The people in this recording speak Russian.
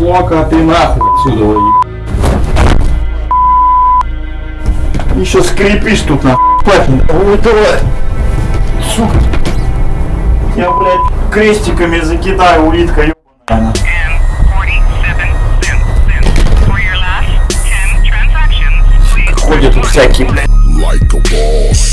Пошла-ка ты нахуй отсюда, еб- Еще скрипишь тут нахуй. Пахнет. Ой, давай. Сука. Я, блядь, крестиками закидаю, улитка ебаная. Ходят всякие, блядь. like a boss.